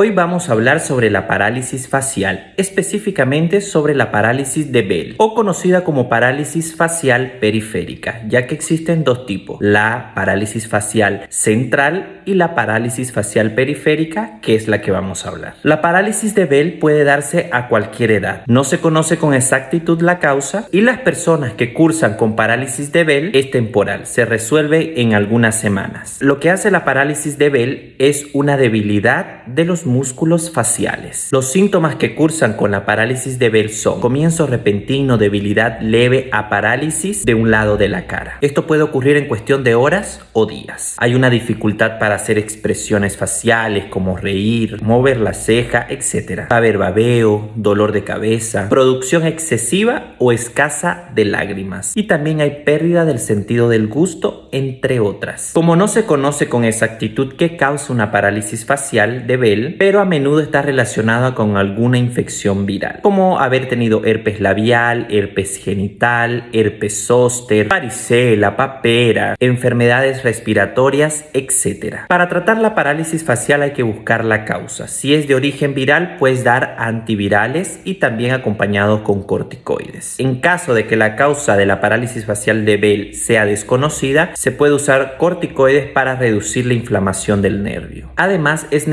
Hoy vamos a hablar sobre la parálisis facial, específicamente sobre la parálisis de Bell o conocida como parálisis facial periférica, ya que existen dos tipos, la parálisis facial central y la parálisis facial periférica, que es la que vamos a hablar. La parálisis de Bell puede darse a cualquier edad, no se conoce con exactitud la causa y las personas que cursan con parálisis de Bell es temporal, se resuelve en algunas semanas. Lo que hace la parálisis de Bell es una debilidad de los músculos faciales. Los síntomas que cursan con la parálisis de Bell son comienzo repentino, debilidad leve a parálisis de un lado de la cara. Esto puede ocurrir en cuestión de horas o días. Hay una dificultad para hacer expresiones faciales como reír, mover la ceja, etc. Haber babeo, dolor de cabeza, producción excesiva o escasa de lágrimas. Y también hay pérdida del sentido del gusto, entre otras. Como no se conoce con exactitud qué causa una parálisis facial de Bell, pero a menudo está relacionada con alguna infección viral, como haber tenido herpes labial, herpes genital, herpes zóster, varicela, papera, enfermedades respiratorias, etc. Para tratar la parálisis facial hay que buscar la causa. Si es de origen viral, puedes dar antivirales y también acompañados con corticoides. En caso de que la causa de la parálisis facial de Bell sea desconocida, se puede usar corticoides para reducir la inflamación del nervio. Además, es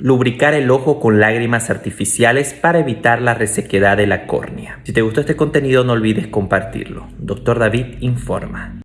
lubricar el ojo con lágrimas artificiales para evitar la resequedad de la córnea. Si te gustó este contenido no olvides compartirlo. Doctor David informa.